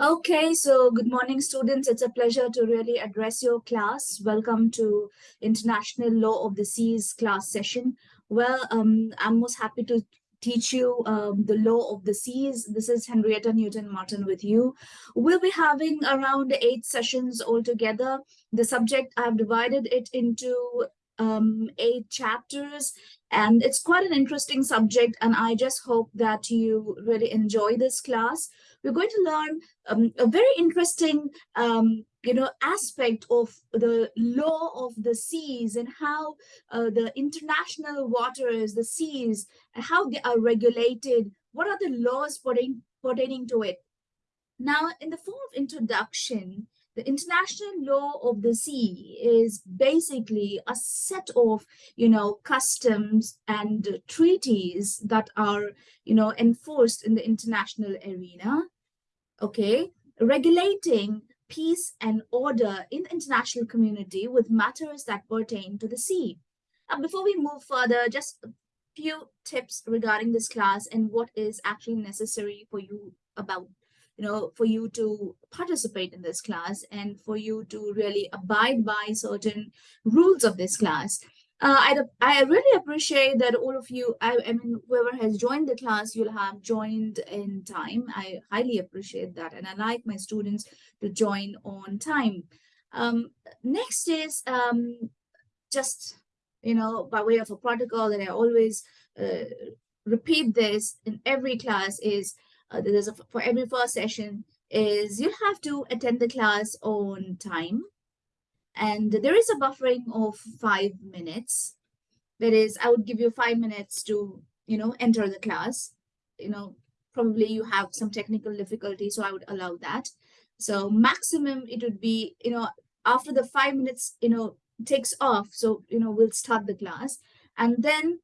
Okay, so good morning, students. It's a pleasure to really address your class. Welcome to International Law of the Seas class session. Well, um, I'm most happy to teach you um, the law of the seas. This is Henrietta Newton-Martin with you. We'll be having around eight sessions altogether. The subject, I've divided it into um, eight chapters and it's quite an interesting subject and I just hope that you really enjoy this class we're going to learn um, a very interesting um, you know, aspect of the law of the seas and how uh, the international waters, the seas, and how they are regulated. What are the laws pertaining, pertaining to it? Now, in the form of introduction, the international law of the sea is basically a set of, you know, customs and treaties that are, you know, enforced in the international arena, okay, regulating peace and order in the international community with matters that pertain to the sea. Now, before we move further, just a few tips regarding this class and what is actually necessary for you about you know, for you to participate in this class and for you to really abide by certain rules of this class. Uh, I, I really appreciate that all of you, I, I mean, whoever has joined the class, you'll have joined in time. I highly appreciate that. And I like my students to join on time. Um, next is um, just, you know, by way of a protocol that I always uh, repeat this in every class is uh, there's a, for every first session is you'll have to attend the class on time. And there is a buffering of five minutes. That is, I would give you five minutes to, you know, enter the class. You know, probably you have some technical difficulty, so I would allow that. So maximum it would be, you know, after the five minutes, you know, takes off. So, you know, we'll start the class. And then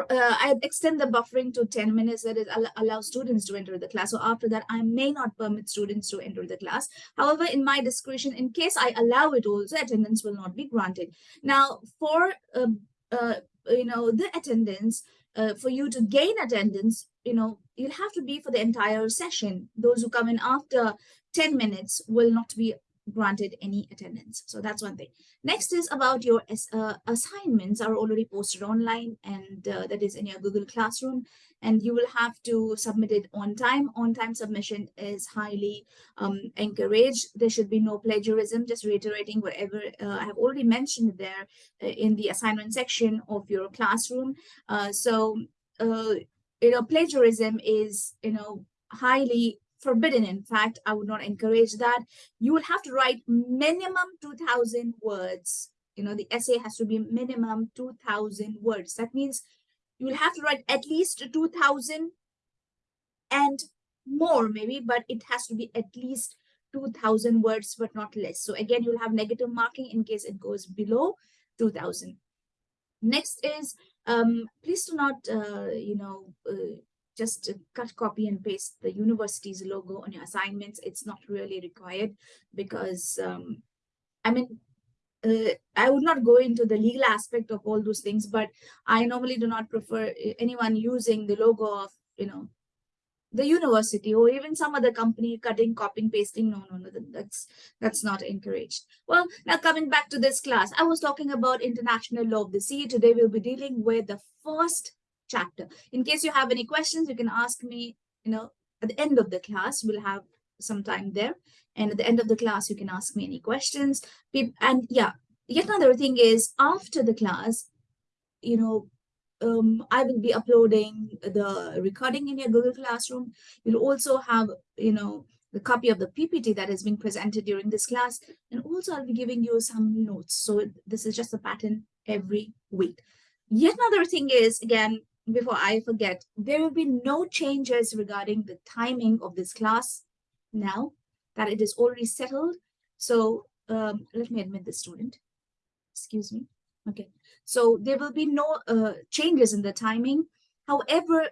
uh, I extend the buffering to 10 minutes that is allow students to enter the class. So after that, I may not permit students to enter the class. However, in my discretion, in case I allow it also, attendance will not be granted. Now, for uh, uh, you know the attendance, uh, for you to gain attendance, you know, you'll have to be for the entire session. Those who come in after 10 minutes will not be granted any attendance. So that's one thing. Next is about your uh, assignments are already posted online and uh, that is in your Google Classroom and you will have to submit it on time. On-time submission is highly um, encouraged. There should be no plagiarism, just reiterating whatever uh, I have already mentioned there uh, in the assignment section of your classroom. Uh, so, uh, you know, plagiarism is, you know, highly forbidden. In fact, I would not encourage that. You will have to write minimum 2000 words. You know, the essay has to be minimum 2000 words. That means you will have to write at least 2000 and more maybe, but it has to be at least 2000 words, but not less. So again, you'll have negative marking in case it goes below 2000. Next is, um, please do not, uh, you know, uh, just cut, copy and paste the university's logo on your assignments. It's not really required because, um, I mean, uh, I would not go into the legal aspect of all those things, but I normally do not prefer anyone using the logo of, you know, the university or even some other company cutting, copying, pasting. No, no, no, that's that's not encouraged. Well, now coming back to this class, I was talking about international law of the sea. Today we'll be dealing with the first chapter. In case you have any questions, you can ask me, you know, at the end of the class, we'll have some time there. And at the end of the class, you can ask me any questions. And yeah, yet another thing is after the class, you know, um, I will be uploading the recording in your Google Classroom. You'll also have, you know, the copy of the PPT that has been presented during this class. And also I'll be giving you some notes. So this is just a pattern every week. Yet another thing is, again, before I forget, there will be no changes regarding the timing of this class now that it is already settled. So um, let me admit the student. Excuse me. Okay. So there will be no uh, changes in the timing. However,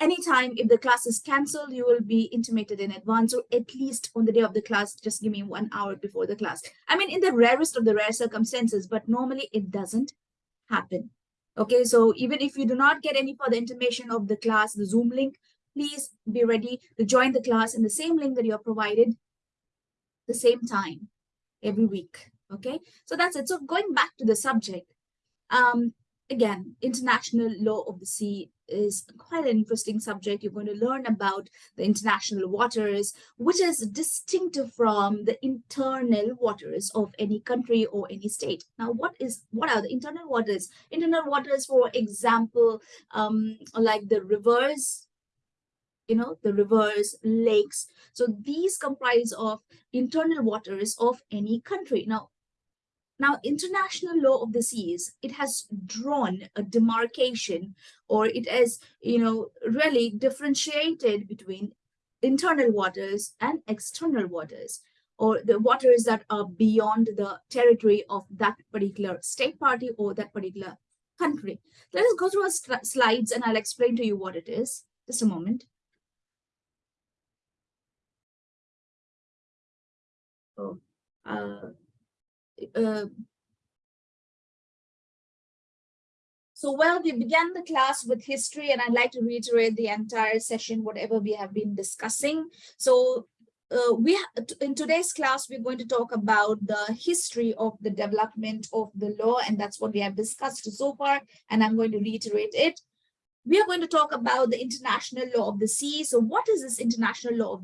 anytime if the class is cancelled, you will be intimated in advance or at least on the day of the class, just give me one hour before the class. I mean, in the rarest of the rare circumstances, but normally it doesn't happen. Okay, so even if you do not get any further information of the class, the Zoom link, please be ready to join the class in the same link that you're provided the same time every week. Okay, so that's it. So going back to the subject, um, again, international law of the sea is quite an interesting subject. You're going to learn about the international waters, which is distinctive from the internal waters of any country or any state. Now, what is what are the internal waters? Internal waters, for example, um, like the rivers, you know, the rivers, lakes. So these comprise of internal waters of any country. Now, now, international law of the seas, it has drawn a demarcation or it has, you know, really differentiated between internal waters and external waters or the waters that are beyond the territory of that particular state party or that particular country. Let us go through our slides and I'll explain to you what it is. Just a moment. Oh, uh, so well, we began the class with history and I'd like to reiterate the entire session, whatever we have been discussing. So uh, we in today's class, we're going to talk about the history of the development of the law, and that's what we have discussed so far, and I'm going to reiterate it. We are going to talk about the international law of the sea. So what is this international law of